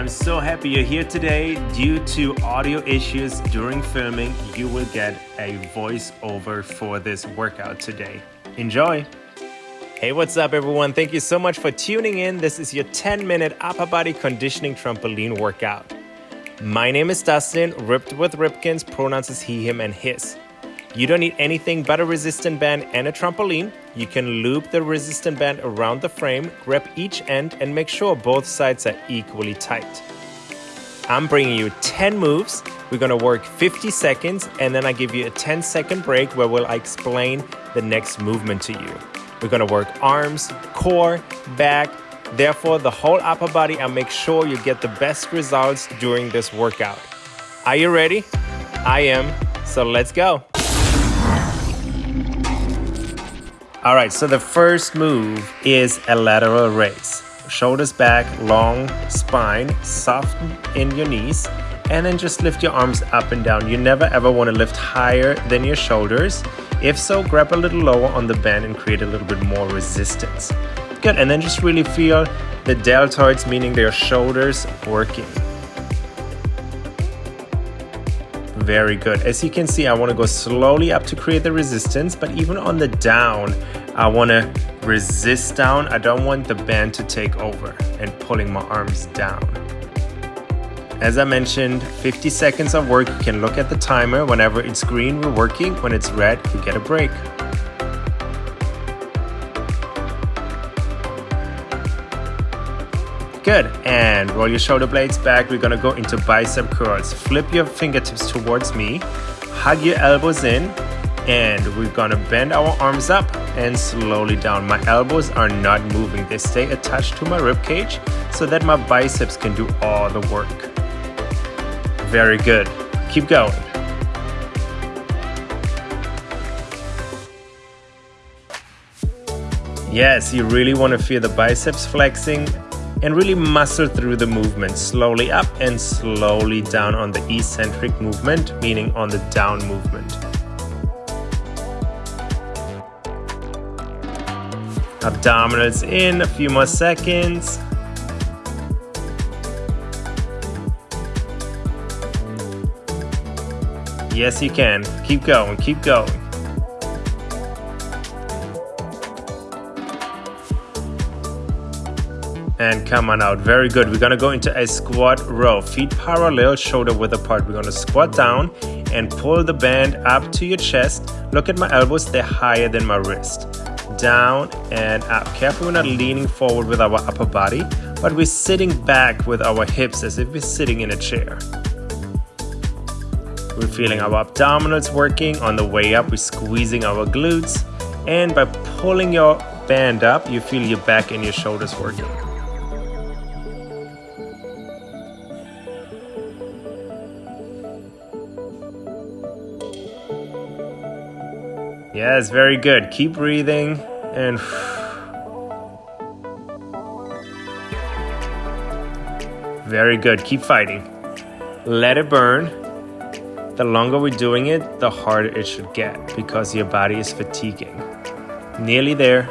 I'm so happy you're here today. Due to audio issues during filming, you will get a voiceover for this workout today. Enjoy! Hey, what's up, everyone? Thank you so much for tuning in. This is your 10 minute upper body conditioning trampoline workout. My name is Dustin, ripped with Ripkens, pronouns is he, him, and his. You don't need anything but a resistant band and a trampoline. You can loop the resistant band around the frame, grab each end, and make sure both sides are equally tight. I'm bringing you 10 moves. We're gonna work 50 seconds, and then I give you a 10 second break where we'll explain the next movement to you. We're gonna work arms, core, back, therefore the whole upper body and make sure you get the best results during this workout. Are you ready? I am, so let's go. All right, so the first move is a lateral raise. Shoulders back, long spine, soften in your knees, and then just lift your arms up and down. You never ever want to lift higher than your shoulders. If so, grab a little lower on the band and create a little bit more resistance. Good, and then just really feel the deltoids, meaning their shoulders working. Very good. As you can see, I want to go slowly up to create the resistance, but even on the down, I want to resist down. I don't want the band to take over and pulling my arms down. As I mentioned, 50 seconds of work. You can look at the timer. Whenever it's green, we're working. When it's red, you get a break. Good, and roll your shoulder blades back. We're gonna go into bicep curls. Flip your fingertips towards me, hug your elbows in, and we're gonna bend our arms up and slowly down. My elbows are not moving. They stay attached to my rib cage so that my biceps can do all the work. Very good. Keep going. Yes, you really want to feel the biceps flexing and really muscle through the movement slowly up and slowly down on the eccentric movement, meaning on the down movement. Abdominals in, a few more seconds. Yes, you can. Keep going, keep going. And come on out. Very good. We're gonna go into a squat row. Feet parallel, shoulder width apart. We're gonna squat down and pull the band up to your chest. Look at my elbows, they're higher than my wrist. Down and up. Careful we're not leaning forward with our upper body, but we're sitting back with our hips as if we're sitting in a chair. We're feeling our abdominals working. On the way up, we're squeezing our glutes. And by pulling your band up, you feel your back and your shoulders working. Yes, very good. Keep breathing and very good. Keep fighting. Let it burn. The longer we're doing it, the harder it should get because your body is fatiguing. Nearly there.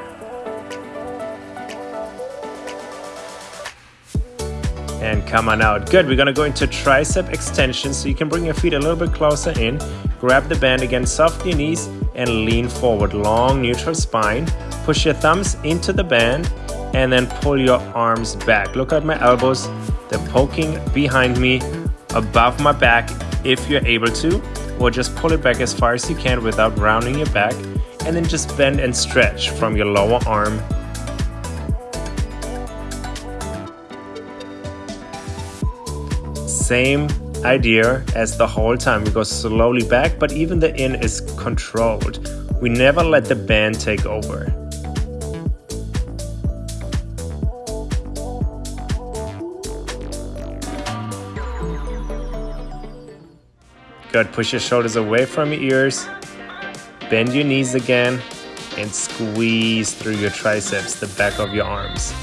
And come on out. Good. We're going to go into tricep extension so you can bring your feet a little bit closer in. Grab the band again, soft your knees, and lean forward. Long neutral spine. Push your thumbs into the band and then pull your arms back. Look at my elbows. They're poking behind me, above my back if you're able to, or just pull it back as far as you can without rounding your back. And then just bend and stretch from your lower arm same idea as the whole time. We go slowly back, but even the in is controlled. We never let the band take over. Good, push your shoulders away from your ears. Bend your knees again and squeeze through your triceps, the back of your arms.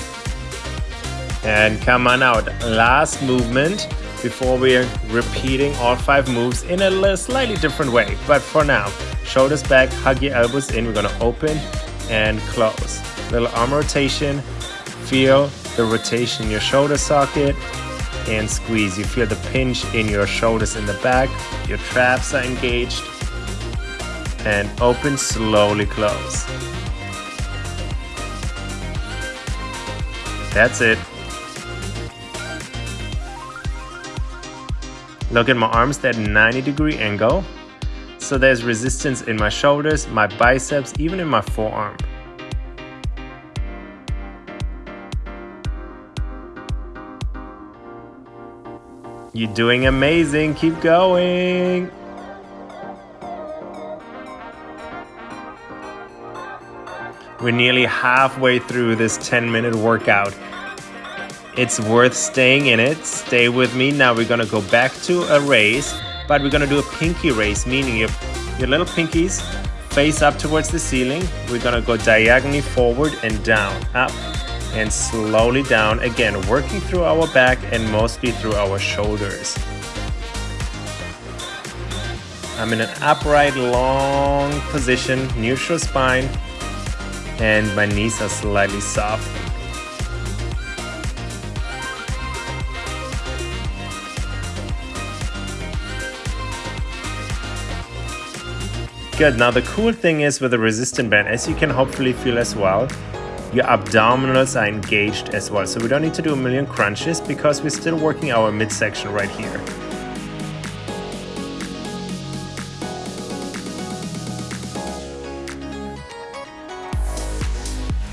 And come on out. Last movement before we're repeating all five moves in a slightly different way. But for now, shoulders back, hug your elbows in. We're gonna open and close. Little arm rotation. Feel the rotation in your shoulder socket. and squeeze. You feel the pinch in your shoulders in the back, your traps are engaged, and open, slowly close. That's it. Look at my arms, that 90 degree angle. So there's resistance in my shoulders, my biceps, even in my forearm. You're doing amazing, keep going. We're nearly halfway through this 10 minute workout. It's worth staying in it. Stay with me. Now we're gonna go back to a race, but we're gonna do a pinky race, meaning your, your little pinkies face up towards the ceiling. We're gonna go diagonally forward and down, up and slowly down. Again, working through our back and mostly through our shoulders. I'm in an upright, long position, neutral spine, and my knees are slightly soft. Good, now the cool thing is with the resistant band, as you can hopefully feel as well, your abdominals are engaged as well. So we don't need to do a million crunches because we're still working our midsection right here.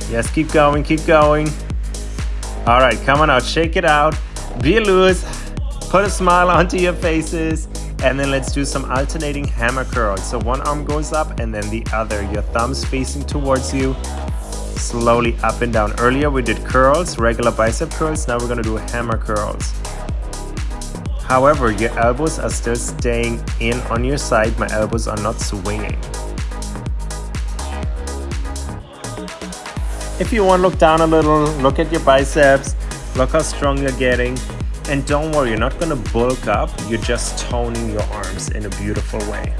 Yes, keep going, keep going. All right, come on out, shake it out. Be loose, put a smile onto your faces, and then let's do some alternating hammer curls. So one arm goes up and then the other. Your thumbs facing towards you, slowly up and down. Earlier we did curls, regular bicep curls. Now we're gonna do hammer curls. However, your elbows are still staying in on your side. My elbows are not swinging. If you want, to look down a little, look at your biceps, look how strong you're getting. And don't worry, you're not gonna bulk up, you're just toning your arms in a beautiful way.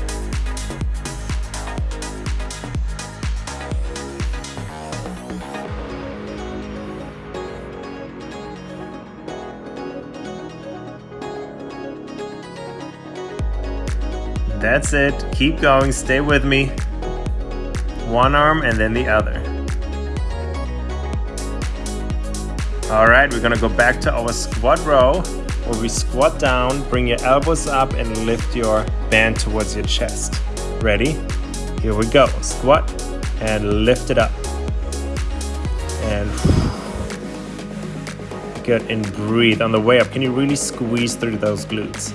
That's it, keep going, stay with me. One arm and then the other. All right, we're gonna go back to our squat row where we squat down, bring your elbows up and lift your band towards your chest. Ready? Here we go. Squat and lift it up. And good and breathe on the way up. Can you really squeeze through those glutes?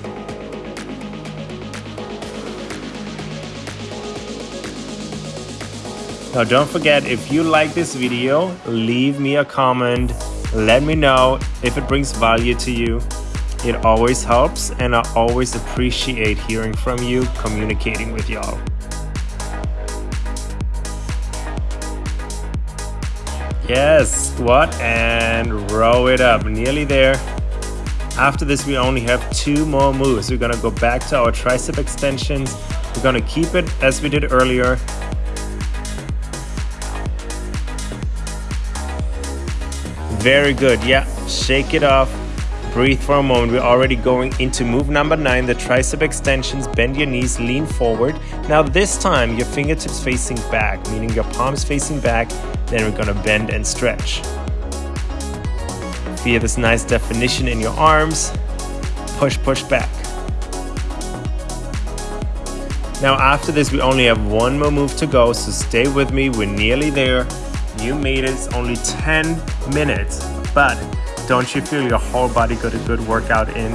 Now don't forget, if you like this video, leave me a comment let me know if it brings value to you. It always helps and I always appreciate hearing from you, communicating with y'all. Yes, squat and row it up, nearly there. After this, we only have two more moves. We're gonna go back to our tricep extensions. We're gonna keep it as we did earlier, Very good. Yeah, shake it off. Breathe for a moment. We're already going into move number nine, the tricep extensions. Bend your knees, lean forward. Now this time, your fingertips facing back, meaning your palms facing back. Then we're gonna bend and stretch. Feel this nice definition in your arms. Push, push back. Now after this, we only have one more move to go, so stay with me. We're nearly there. You made it, only 10 minutes, but don't you feel your whole body got a good workout in?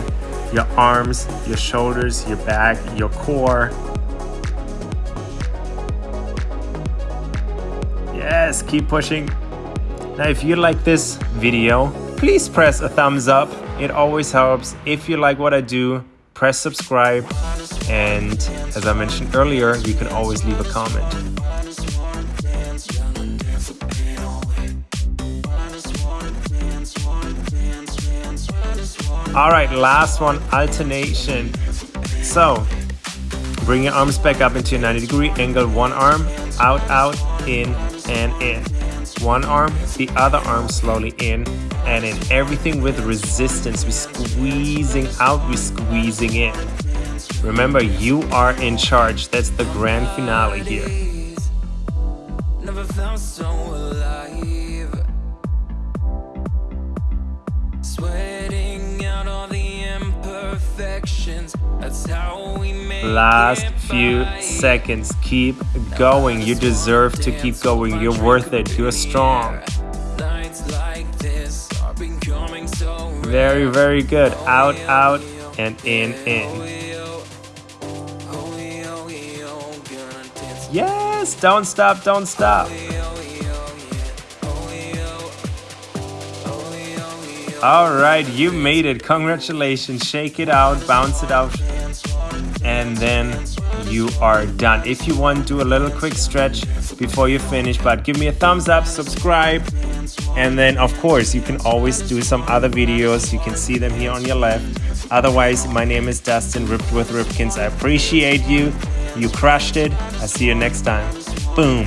Your arms, your shoulders, your back, your core. Yes, keep pushing. Now, if you like this video, please press a thumbs up. It always helps. If you like what I do, press subscribe. And as I mentioned earlier, you can always leave a comment. All right, last one, alternation. So, bring your arms back up into a 90 degree angle. One arm, out, out, in, and in. One arm, the other arm slowly in and in everything with resistance. We're squeezing out, we're squeezing in. Remember, you are in charge. That's the grand finale here. Last few seconds. Keep going. You deserve to keep going. You're worth it. You're strong. Very, very good. Out, out, and in, in. Yes, don't stop, don't stop. All right, you made it. Congratulations. Shake it out, bounce it out, and then you are done. If you want, do a little quick stretch before you finish, but give me a thumbs up, subscribe, and then of course you can always do some other videos. You can see them here on your left. Otherwise, my name is Dustin, Ripped with Ripkens. I appreciate you. You crushed it. I'll see you next time. Boom.